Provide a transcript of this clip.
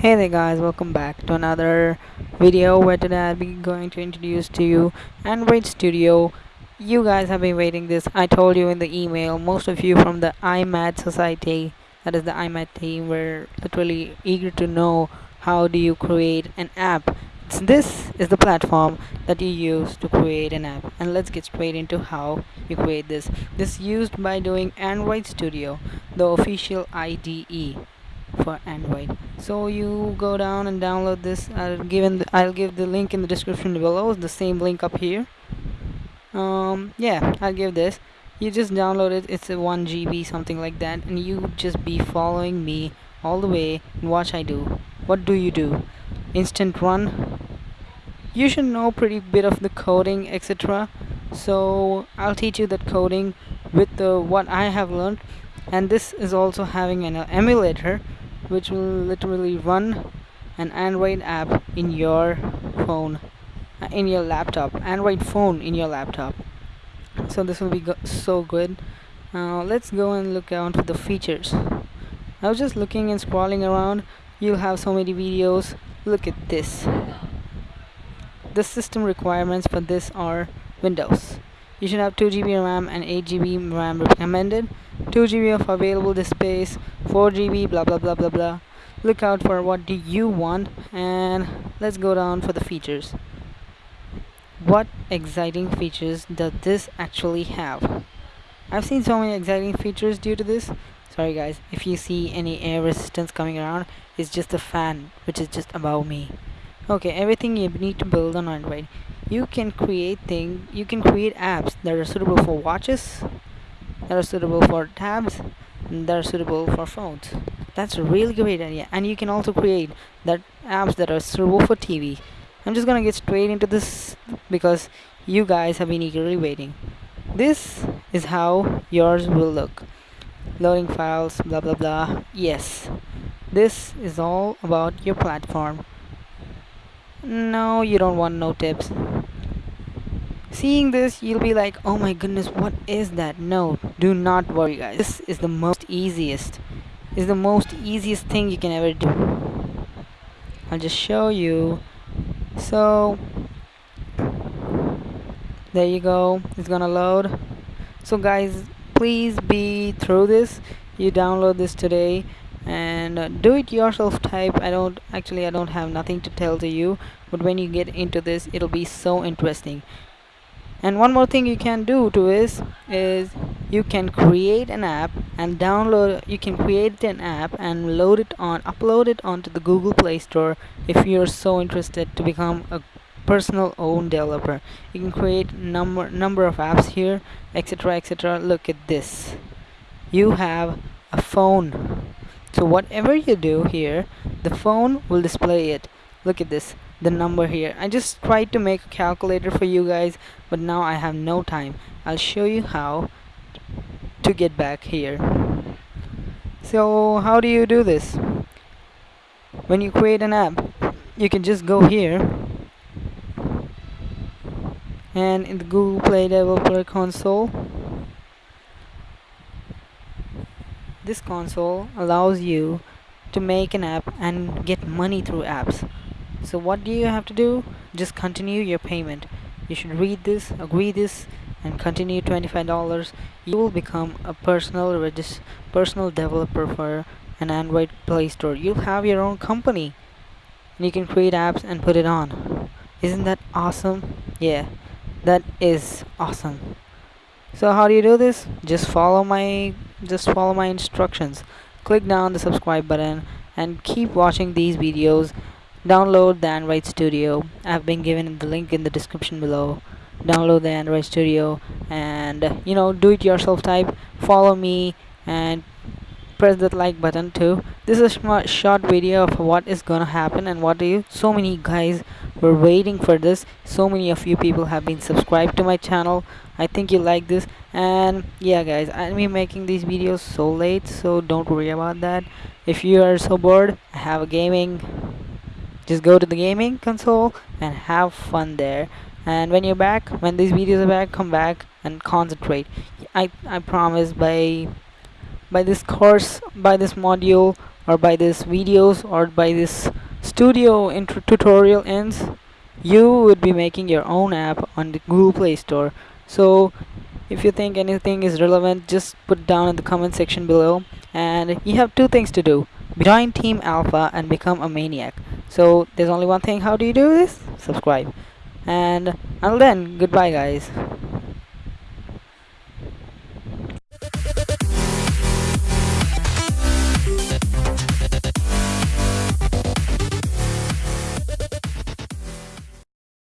Hey there guys, welcome back to another video where today I'll be going to introduce to you Android Studio. You guys have been waiting this, I told you in the email, most of you from the iMat Society, that is the iMat team, were literally eager to know how do you create an app. So this is the platform that you use to create an app and let's get straight into how you create this. This is used by doing Android Studio, the official IDE for Android. So you go down and download this. I'll give the, I'll give the link in the description below. The same link up here. Um, yeah, I'll give this. You just download it. It's a 1 GB something like that, and you just be following me all the way and watch I do. What do you do? Instant run. You should know pretty bit of the coding, etc. So I'll teach you that coding with the what I have learned and this is also having an emulator which will literally run an Android app in your phone uh, in your laptop Android phone in your laptop. So this will be go so good. Uh, let's go and look out for the features. I was just looking and scrolling around. You'll have so many videos. Look at this. The system requirements for this are Windows you should have 2GB RAM and 8GB RAM recommended. 2GB of available space 4GB blah blah blah blah blah. Look out for what do you want and let's go down for the features. What exciting features does this actually have? I've seen so many exciting features due to this. Sorry guys if you see any air resistance coming around it's just a fan which is just above me. Okay everything you need to build on Android you can create thing you can create apps that are suitable for watches that are suitable for tabs that are suitable for phones. That's a really great idea. And you can also create that apps that are suitable for TV I'm just gonna get straight into this because you guys have been eagerly waiting. This is how yours will look. Loading files blah blah blah. Yes. This is all about your platform. No you don't want no tips seeing this you'll be like oh my goodness what is that? No do not worry guys. This is the most easiest. Is the most easiest thing you can ever do. I'll just show you. So there you go. It's gonna load. So guys please be through this. You download this today and uh, do it yourself type. I don't actually I don't have nothing to tell to you but when you get into this it'll be so interesting and one more thing you can do to is is you can create an app and download you can create an app and load it on upload it onto the Google Play Store if you're so interested to become a personal own developer. You can create number number of apps here etc etc look at this. You have a phone. So whatever you do here the phone will display it. Look at this the number here. I just tried to make a calculator for you guys but now I have no time. I'll show you how to get back here. So how do you do this? When you create an app you can just go here and in the Google Play Developer Console this console allows you to make an app and get money through apps so what do you have to do? Just continue your payment. You should read this agree this and continue $25 you will become a personal personal developer for an Android Play Store. You'll have your own company and you can create apps and put it on. Isn't that awesome? Yeah that is awesome. So how do you do this? Just follow my just follow my instructions. Click down the subscribe button and keep watching these videos download the Android Studio. I've been given the link in the description below. Download the Android Studio and you know do it yourself type. Follow me and press that like button too. This is a short video of what is gonna happen and what do you so many guys were waiting for this. So many of you people have been subscribed to my channel. I think you like this. And yeah guys I'm be making these videos so late so don't worry about that. If you are so bored I have a gaming just go to the gaming console and have fun there. And when you're back when these videos are back come back and concentrate. I, I promise by by this course by this module or by this videos or by this studio intro tutorial ends you would be making your own app on the google play store. So if you think anything is relevant just put down in the comment section below. And you have two things to do. Join team alpha and become a maniac so there's only one thing. How do you do this? Subscribe. And until then goodbye guys